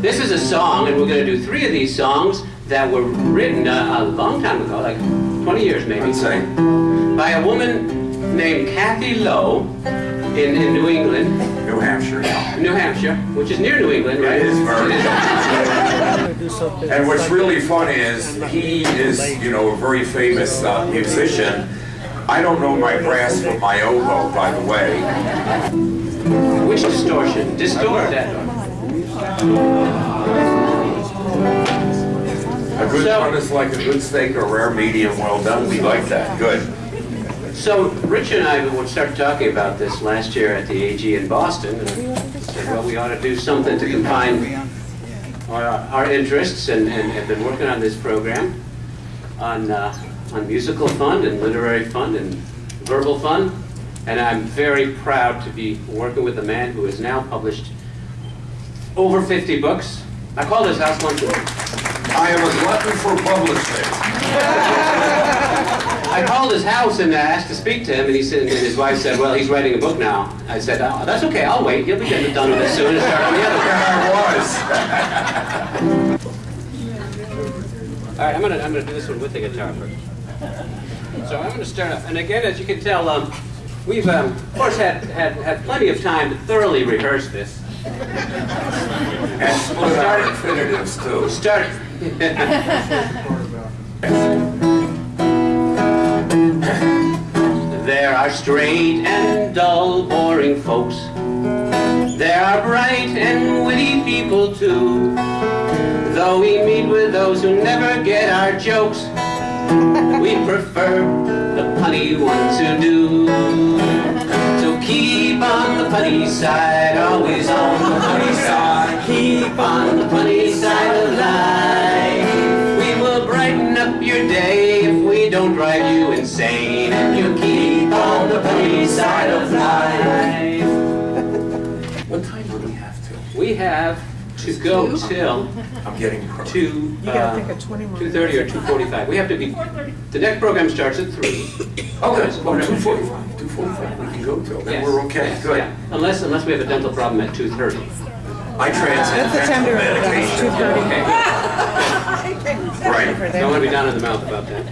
This is a song, and we're going to do three of these songs that were written a, a long time ago, like 20 years maybe, by a woman named Kathy Lowe in, in New England, New Hampshire. New Hampshire, which is near New England, right? It is very. And what's really funny is he is, you know, a very famous uh, musician. I don't know my brass from my oboe, by the way. Which distortion? Distort that. Good So- one is like a good steak, a rare medium well done. We like that. Good. So Rich and I would start talking about this last year at the AG in Boston, and said, well, we ought to do something to combine our, our interests, and, and have been working on this program on, uh, on musical fun and literary fun and verbal fun. And I'm very proud to be working with a man who has now published over 50 books. I called his house once. I am a glutton for publishing. I called his house and asked to speak to him, and he said, and his wife said, "Well, he's writing a book now." I said, "Oh, that's okay. I'll wait. He'll be getting it done with it soon and start on the other." And I was. All right, I'm gonna I'm gonna do this one with the guitar first. So I'm gonna start off, and again, as you can tell, um, we've um, of course had, had had plenty of time to thoroughly rehearse this. And split out infinitives too. Start. There are straight and dull, boring folks. There are bright and witty people too. Though we meet with those who never get our jokes, we prefer the punny ones who do. So keep on the punny side, always on the punny side. Keep on the punny punny of life. What time do we have to? We have to go till I'm getting crooked. two, You gotta uh, take 20 more. two thirty or two forty-five. We have to be, the next program starts at three. Okay, oh, two forty-five, two forty-five, we can go till, then Yes, we're okay, yes, good. yeah. Unless, unless we have a dental problem at two thirty. I transcend That's the time to, mental medication. two thirty. Okay, good. Right. Don't want to be down in the mouth about that.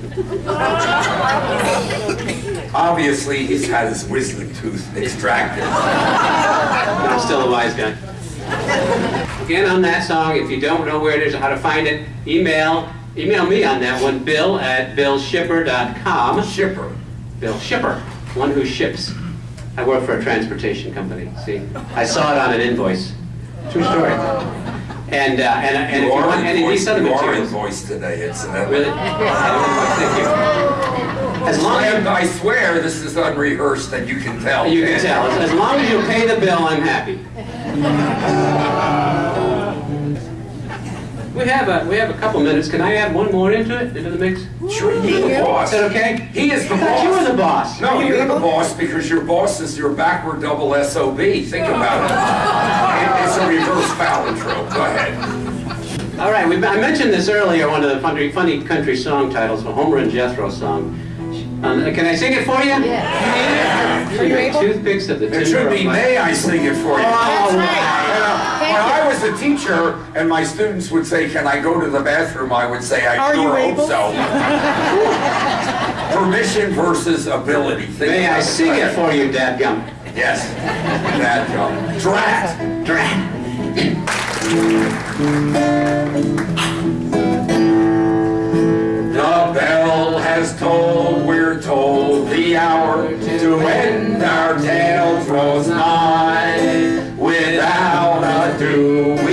Obviously, he's had his wisdom tooth extracted. I'm still a wise guy. Again, on that song, if you don't know where it is or how to find it, email, email me on that one, bill at billshipper.com. Shipper. Bill Shipper, one who ships. I work for a transportation company, see? I saw it on an invoice. True story. And, uh, and, and if You you want any of these other you are invoiced today, incidentally. Really? Thank you. As long as And I swear this is unrehearsed and you can tell. you can tell, as as long as you pay the bill, I'm happy. We have a, we have a couple minutes. Can I add one more into it, into the mix? Sure, you're the boss. that okay? He is the I thought you were the boss. boss. No, you're the boss because your boss is your backward double SOB. Think oh. about it. It- It's a reverse palindrome. Go ahead. All right, we, I mentioned this earlier, one of the funny, funny country song titles, a Homer and Jethro song. Um, can I sing it for you? Yeah. Are you able? Toothpicks of the It should be, may I sing it for you? That's right. Uh, When I was a teacher and my students would say, can I go to the bathroom, I would say, I Are you sure hope able? so. Permission versus ability. Think May I sing it for you, dadgum? Yes. That, um, drat. Drat. to end our tale was high, without a doom.